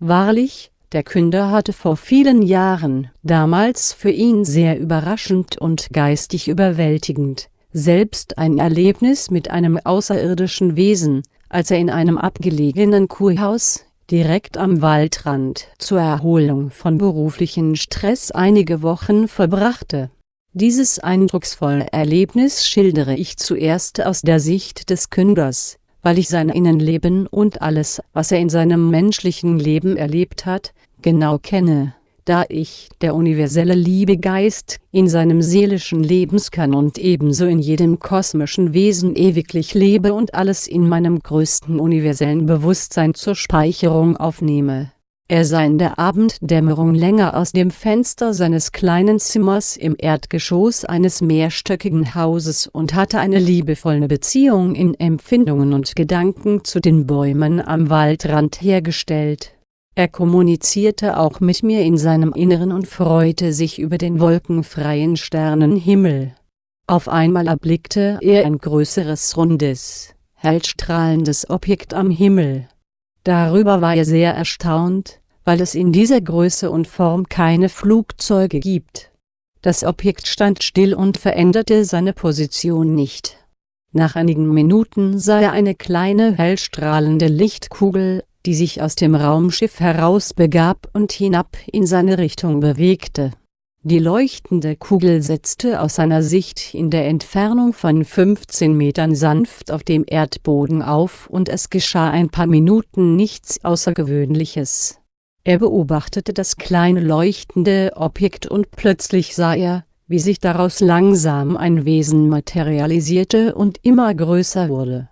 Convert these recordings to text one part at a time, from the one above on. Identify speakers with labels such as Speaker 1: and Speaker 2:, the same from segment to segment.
Speaker 1: Wahrlich, der Künder hatte vor vielen Jahren, damals für ihn sehr überraschend und geistig überwältigend, selbst ein Erlebnis mit einem außerirdischen Wesen, als er in einem abgelegenen Kurhaus, direkt am Waldrand, zur Erholung von beruflichen Stress einige Wochen verbrachte. Dieses eindrucksvolle Erlebnis schildere ich zuerst aus der Sicht des Künders, weil ich sein Innenleben und alles, was er in seinem menschlichen Leben erlebt hat, genau kenne, da ich, der universelle Liebegeist, in seinem seelischen Lebenskern und ebenso in jedem kosmischen Wesen ewiglich lebe und alles in meinem größten universellen Bewusstsein zur Speicherung aufnehme. Er sah in der Abenddämmerung länger aus dem Fenster seines kleinen Zimmers im Erdgeschoss eines mehrstöckigen Hauses und hatte eine liebevolle Beziehung in Empfindungen und Gedanken zu den Bäumen am Waldrand hergestellt er kommunizierte auch mit mir in seinem Inneren und freute sich über den wolkenfreien Sternenhimmel. Auf einmal erblickte er ein größeres rundes, hellstrahlendes Objekt am Himmel. Darüber war er sehr erstaunt, weil es in dieser Größe und Form keine Flugzeuge gibt. Das Objekt stand still und veränderte seine Position nicht. Nach einigen Minuten sah er eine kleine hellstrahlende Lichtkugel die sich aus dem Raumschiff herausbegab und hinab in seine Richtung bewegte. Die leuchtende Kugel setzte aus seiner Sicht in der Entfernung von 15 Metern sanft auf dem Erdboden auf und es geschah ein paar Minuten nichts Außergewöhnliches. Er beobachtete das kleine leuchtende Objekt und plötzlich sah er, wie sich daraus langsam ein Wesen materialisierte und immer größer wurde.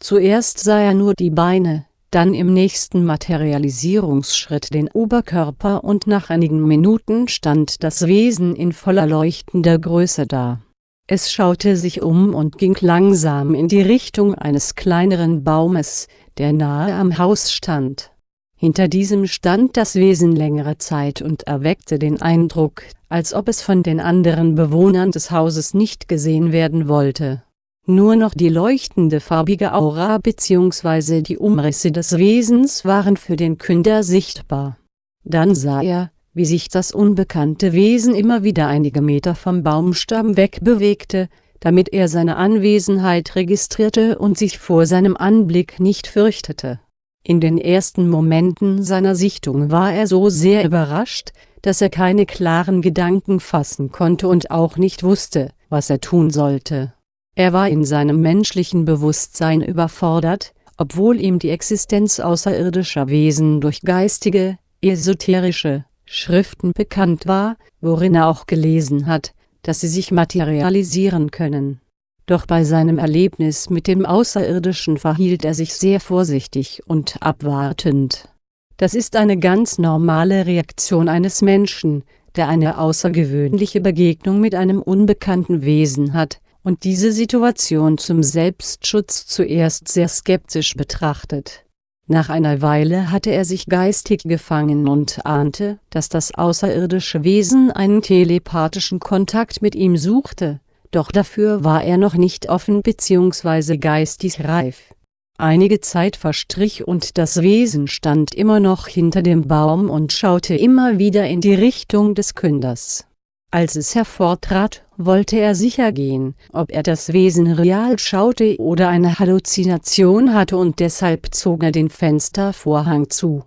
Speaker 1: Zuerst sah er nur die Beine, dann im nächsten Materialisierungsschritt den Oberkörper und nach einigen Minuten stand das Wesen in voller leuchtender Größe da. Es schaute sich um und ging langsam in die Richtung eines kleineren Baumes, der nahe am Haus stand. Hinter diesem stand das Wesen längere Zeit und erweckte den Eindruck, als ob es von den anderen Bewohnern des Hauses nicht gesehen werden wollte nur noch die leuchtende farbige Aura bzw. die Umrisse des Wesens waren für den Künder sichtbar. Dann sah er, wie sich das unbekannte Wesen immer wieder einige Meter vom Baumstamm wegbewegte, damit er seine Anwesenheit registrierte und sich vor seinem Anblick nicht fürchtete. In den ersten Momenten seiner Sichtung war er so sehr überrascht, dass er keine klaren Gedanken fassen konnte und auch nicht wusste, was er tun sollte. Er war in seinem menschlichen Bewusstsein überfordert, obwohl ihm die Existenz außerirdischer Wesen durch geistige, esoterische Schriften bekannt war, worin er auch gelesen hat, dass sie sich materialisieren können. Doch bei seinem Erlebnis mit dem Außerirdischen verhielt er sich sehr vorsichtig und abwartend. Das ist eine ganz normale Reaktion eines Menschen, der eine außergewöhnliche Begegnung mit einem unbekannten Wesen hat, und diese Situation zum Selbstschutz zuerst sehr skeptisch betrachtet. Nach einer Weile hatte er sich geistig gefangen und ahnte, dass das außerirdische Wesen einen telepathischen Kontakt mit ihm suchte, doch dafür war er noch nicht offen bzw. geistig reif. Einige Zeit verstrich und das Wesen stand immer noch hinter dem Baum und schaute immer wieder in die Richtung des Künders. Als es hervortrat, wollte er sicher gehen, ob er das Wesen real schaute oder eine Halluzination hatte und deshalb zog er den Fenstervorhang zu.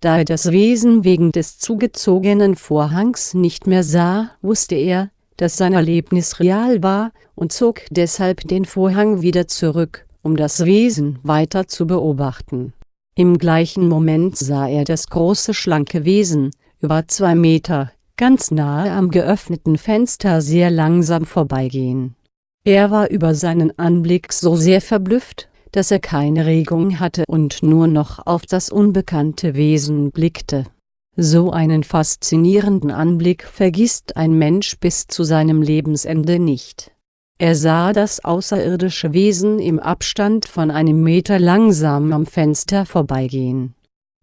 Speaker 1: Da er das Wesen wegen des zugezogenen Vorhangs nicht mehr sah, wusste er, dass sein Erlebnis real war, und zog deshalb den Vorhang wieder zurück, um das Wesen weiter zu beobachten. Im gleichen Moment sah er das große schlanke Wesen, über zwei Meter, ganz nahe am geöffneten Fenster sehr langsam vorbeigehen. Er war über seinen Anblick so sehr verblüfft, dass er keine Regung hatte und nur noch auf das unbekannte Wesen blickte. So einen faszinierenden Anblick vergisst ein Mensch bis zu seinem Lebensende nicht. Er sah das außerirdische Wesen im Abstand von einem Meter langsam am Fenster vorbeigehen.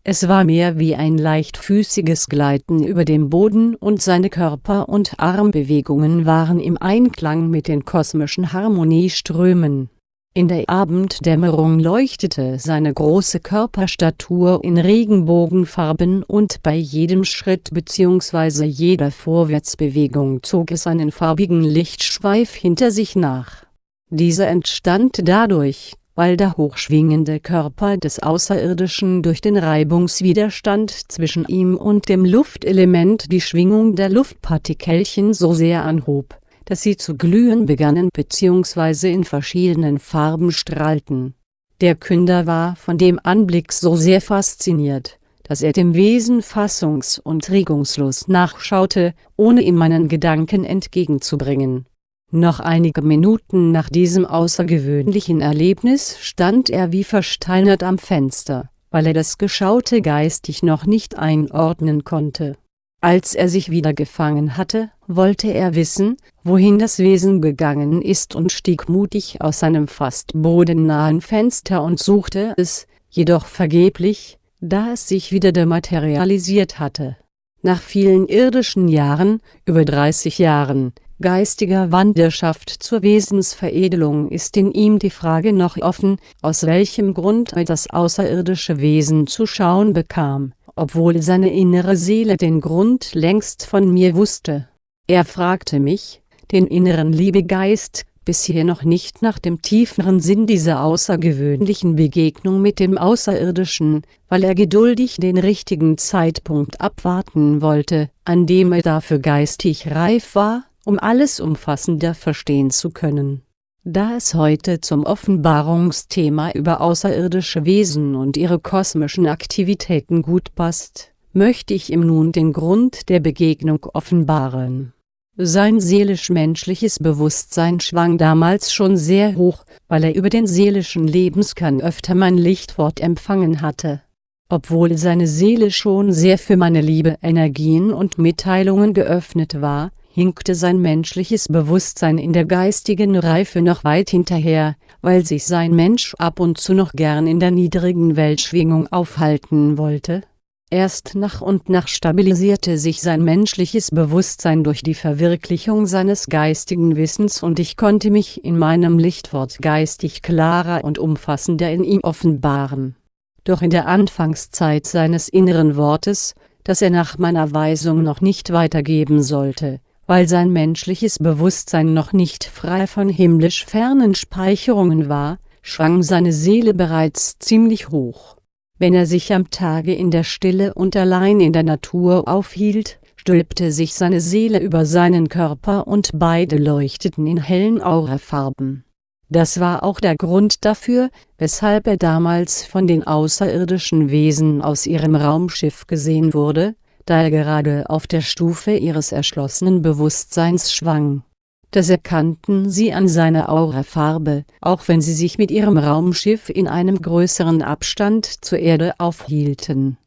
Speaker 1: Es war mehr wie ein leichtfüßiges Gleiten über dem Boden und seine Körper- und Armbewegungen waren im Einklang mit den kosmischen Harmonieströmen. In der Abenddämmerung leuchtete seine große Körperstatur in Regenbogenfarben und bei jedem Schritt bzw. jeder Vorwärtsbewegung zog es einen farbigen Lichtschweif hinter sich nach. Dieser entstand dadurch, weil der hochschwingende Körper des Außerirdischen durch den Reibungswiderstand zwischen ihm und dem Luftelement die Schwingung der Luftpartikelchen so sehr anhob dass sie zu glühen begannen bzw. in verschiedenen Farben strahlten. Der Künder war von dem Anblick so sehr fasziniert, dass er dem Wesen fassungs- und regungslos nachschaute, ohne ihm meinen Gedanken entgegenzubringen. Noch einige Minuten nach diesem außergewöhnlichen Erlebnis stand er wie versteinert am Fenster, weil er das Geschaute geistig noch nicht einordnen konnte als er sich wieder gefangen hatte, wollte er wissen, wohin das Wesen gegangen ist und stieg mutig aus seinem fast bodennahen Fenster und suchte es, jedoch vergeblich, da es sich wieder dematerialisiert hatte. Nach vielen irdischen Jahren, über 30 Jahren, geistiger Wanderschaft zur Wesensveredelung ist in ihm die Frage noch offen, aus welchem Grund er das außerirdische Wesen zu schauen bekam obwohl seine innere Seele den Grund längst von mir wusste. Er fragte mich, den inneren Liebegeist, bisher noch nicht nach dem tieferen Sinn dieser außergewöhnlichen Begegnung mit dem Außerirdischen, weil er geduldig den richtigen Zeitpunkt abwarten wollte, an dem er dafür geistig reif war, um alles umfassender verstehen zu können da es heute zum Offenbarungsthema über außerirdische Wesen und ihre kosmischen Aktivitäten gut passt, möchte ich ihm nun den Grund der Begegnung offenbaren. Sein seelisch-menschliches Bewusstsein schwang damals schon sehr hoch, weil er über den seelischen Lebenskern öfter mein Lichtwort empfangen hatte. Obwohl seine Seele schon sehr für meine Liebe Energien und Mitteilungen geöffnet war, hinkte sein menschliches Bewusstsein in der geistigen Reife noch weit hinterher, weil sich sein Mensch ab und zu noch gern in der niedrigen Weltschwingung aufhalten wollte. Erst nach und nach stabilisierte sich sein menschliches Bewusstsein durch die Verwirklichung seines geistigen Wissens und ich konnte mich in meinem Lichtwort geistig klarer und umfassender in ihm offenbaren. Doch in der Anfangszeit seines inneren Wortes, das er nach meiner Weisung noch nicht weitergeben sollte, weil sein menschliches Bewusstsein noch nicht frei von himmlisch fernen Speicherungen war, schwang seine Seele bereits ziemlich hoch. Wenn er sich am Tage in der Stille und allein in der Natur aufhielt, stülpte sich seine Seele über seinen Körper und beide leuchteten in hellen Aurafarben. Das war auch der Grund dafür, weshalb er damals von den außerirdischen Wesen aus ihrem Raumschiff gesehen wurde, da er gerade auf der Stufe ihres erschlossenen Bewusstseins schwang. Das erkannten sie an seiner Aurafarbe, auch wenn sie sich mit ihrem Raumschiff in einem größeren Abstand zur Erde aufhielten.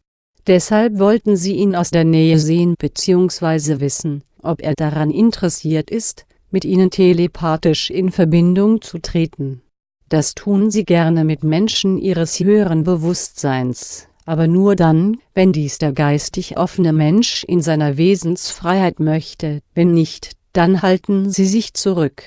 Speaker 1: Deshalb wollten sie ihn aus der Nähe sehen bzw. wissen, ob er daran interessiert ist, mit ihnen telepathisch in Verbindung zu treten. Das tun sie gerne mit Menschen ihres höheren Bewusstseins aber nur dann, wenn dies der geistig offene Mensch in seiner Wesensfreiheit möchte, wenn nicht, dann halten sie sich zurück.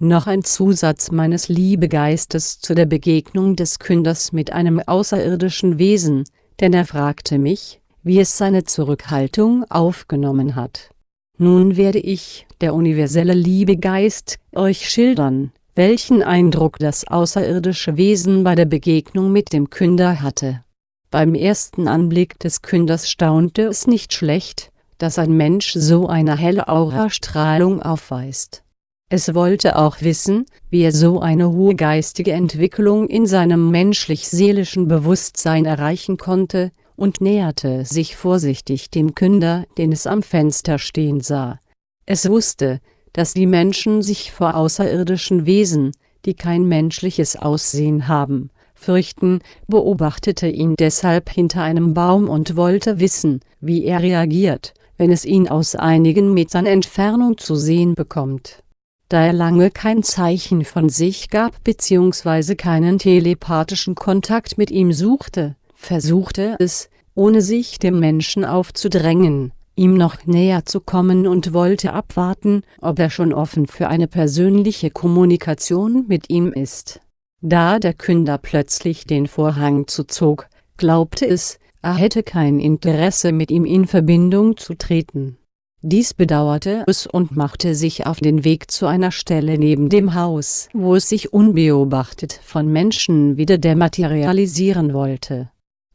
Speaker 1: Noch ein Zusatz meines Liebegeistes zu der Begegnung des Künders mit einem außerirdischen Wesen, denn er fragte mich, wie es seine Zurückhaltung aufgenommen hat. Nun werde ich, der universelle Liebegeist, euch schildern, welchen Eindruck das außerirdische Wesen bei der Begegnung mit dem Künder hatte. Beim ersten Anblick des Künders staunte es nicht schlecht, dass ein Mensch so eine helle Aurastrahlung aufweist. Es wollte auch wissen, wie er so eine hohe geistige Entwicklung in seinem menschlich-seelischen Bewusstsein erreichen konnte, und näherte sich vorsichtig dem Künder, den es am Fenster stehen sah. Es wusste, dass die Menschen sich vor außerirdischen Wesen, die kein menschliches Aussehen haben, fürchten, beobachtete ihn deshalb hinter einem Baum und wollte wissen, wie er reagiert, wenn es ihn aus einigen Metern Entfernung zu sehen bekommt. Da er lange kein Zeichen von sich gab bzw. keinen telepathischen Kontakt mit ihm suchte, versuchte es, ohne sich dem Menschen aufzudrängen, ihm noch näher zu kommen und wollte abwarten, ob er schon offen für eine persönliche Kommunikation mit ihm ist. Da der Künder plötzlich den Vorhang zuzog, glaubte es, er hätte kein Interesse mit ihm in Verbindung zu treten. Dies bedauerte es und machte sich auf den Weg zu einer Stelle neben dem Haus, wo es sich unbeobachtet von Menschen wieder dematerialisieren wollte.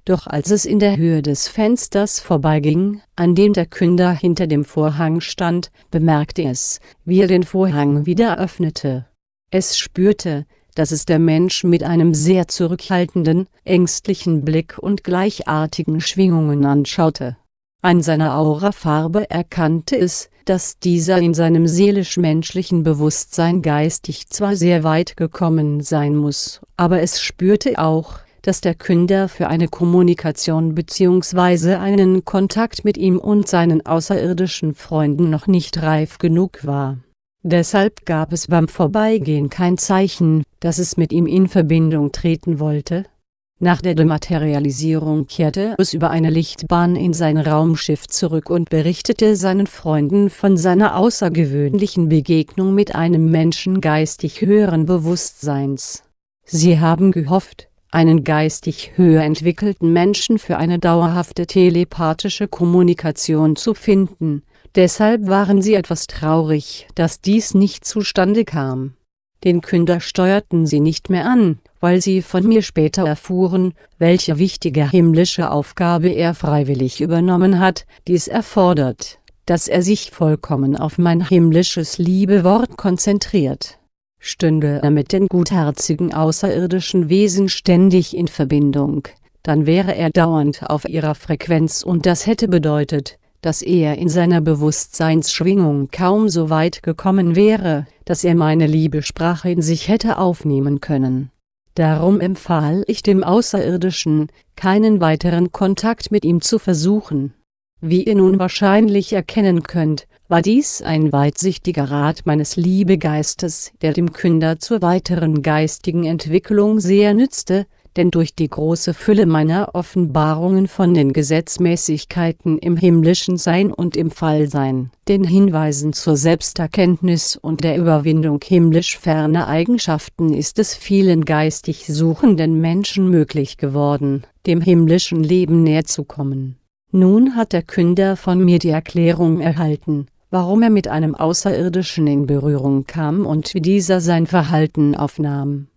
Speaker 1: Doch als es in der Höhe des Fensters vorbeiging, an dem der Künder hinter dem Vorhang stand, bemerkte es, wie er den Vorhang wieder öffnete. Es spürte, dass es der Mensch mit einem sehr zurückhaltenden, ängstlichen Blick und gleichartigen Schwingungen anschaute. An seiner Aurafarbe erkannte es, dass dieser in seinem seelisch-menschlichen Bewusstsein geistig zwar sehr weit gekommen sein muss, aber es spürte auch, dass der Künder für eine Kommunikation bzw. einen Kontakt mit ihm und seinen außerirdischen Freunden noch nicht reif genug war Deshalb gab es beim Vorbeigehen kein Zeichen, dass es mit ihm in Verbindung treten wollte. Nach der Dematerialisierung kehrte es über eine Lichtbahn in sein Raumschiff zurück und berichtete seinen Freunden von seiner außergewöhnlichen Begegnung mit einem Menschen geistig höheren Bewusstseins. Sie haben gehofft, einen geistig höher entwickelten Menschen für eine dauerhafte telepathische Kommunikation zu finden, Deshalb waren sie etwas traurig, dass dies nicht zustande kam. Den Künder steuerten sie nicht mehr an, weil sie von mir später erfuhren, welche wichtige himmlische Aufgabe er freiwillig übernommen hat, dies erfordert, dass er sich vollkommen auf mein himmlisches Liebewort konzentriert. Stünde er mit den gutherzigen außerirdischen Wesen ständig in Verbindung, dann wäre er dauernd auf ihrer Frequenz und das hätte bedeutet, dass er in seiner Bewusstseinsschwingung kaum so weit gekommen wäre, dass er meine Liebesprache in sich hätte aufnehmen können. Darum empfahl ich dem Außerirdischen, keinen weiteren Kontakt mit ihm zu versuchen. Wie ihr nun wahrscheinlich erkennen könnt, war dies ein weitsichtiger Rat meines Liebegeistes, der dem Künder zur weiteren geistigen Entwicklung sehr nützte, denn durch die große Fülle meiner Offenbarungen von den Gesetzmäßigkeiten im himmlischen Sein und im Fallsein, den Hinweisen zur Selbsterkenntnis und der Überwindung himmlisch ferner Eigenschaften ist es vielen geistig suchenden Menschen möglich geworden, dem himmlischen Leben näher zu kommen. Nun hat der Künder von mir die Erklärung erhalten, warum er mit einem Außerirdischen in Berührung kam und wie dieser sein Verhalten aufnahm